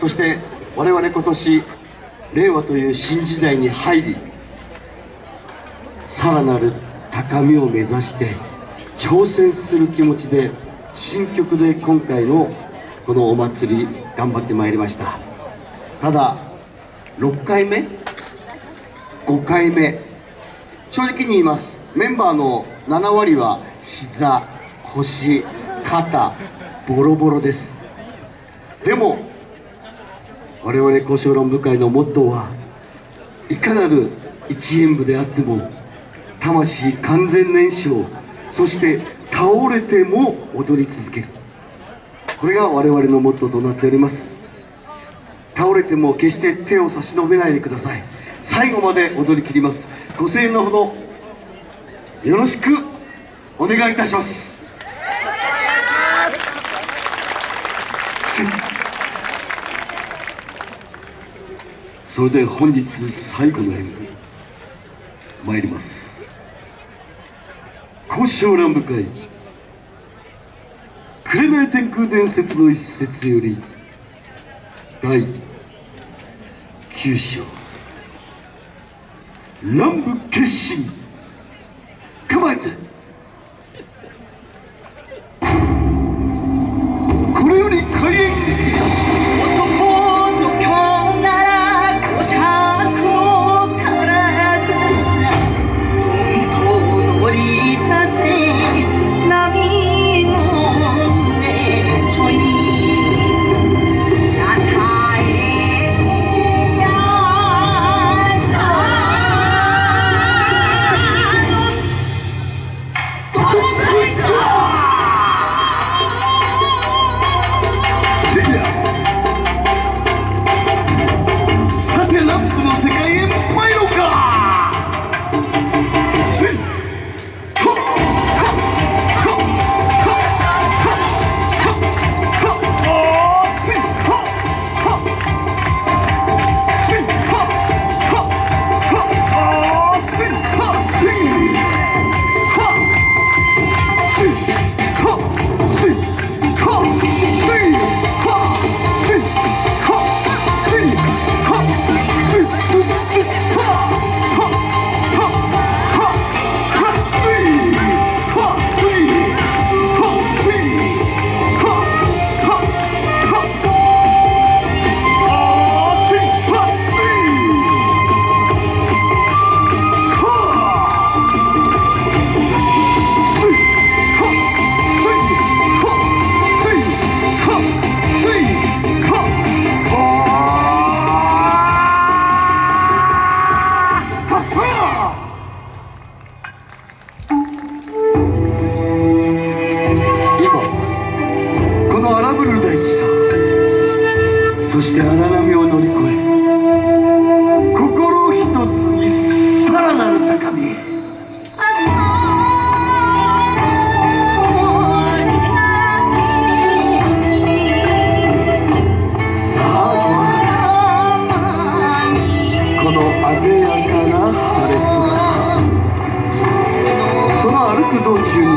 そして我々今年令和という新時代に入りさらなる高みを目指して挑戦する気持ちで新曲で今回のこのお祭り頑張ってまいりました。ただ6回目5回目正直に言います。メンバーの7割は膝腰肩ボロボロです。でも我々交渉論部会のモットーはいかなる一演部であっても魂完全燃焼そして倒れても踊り続ける。これが我々のモットーとなっております。倒れても決して手を差し伸べないでください。最後まで踊り切ります。ご声援のほどよろしくお願いいたします。それで本日最後の演舞参ります。交渉乱舞会紅天空伝説の一節より第9章。乱舞決心。構えて。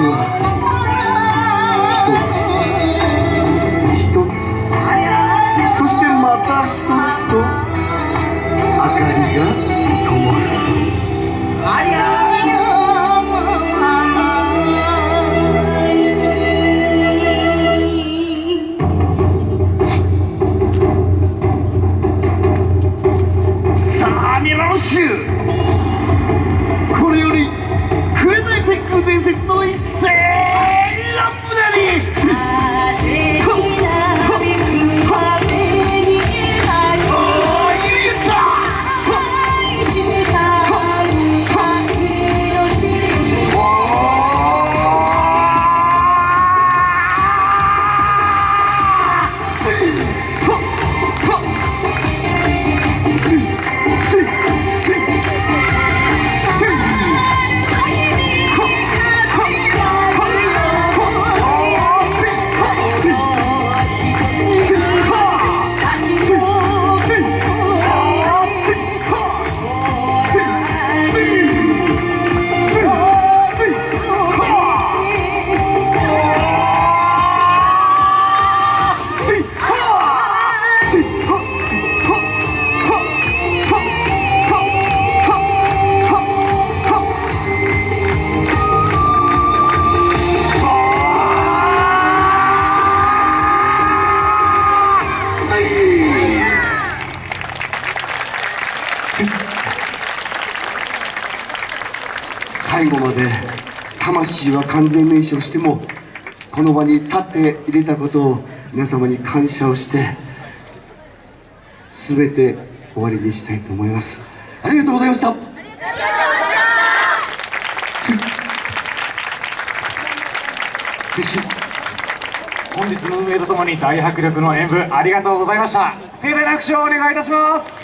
の最後まで魂は完全燃焼してもこの場に立っていれたことを皆様に感謝をして全て終わりにしたいと思います。ありがとうございました。本日の運営とともに大迫力の演舞ありがとうございました。盛大な拍手をお願いいたします。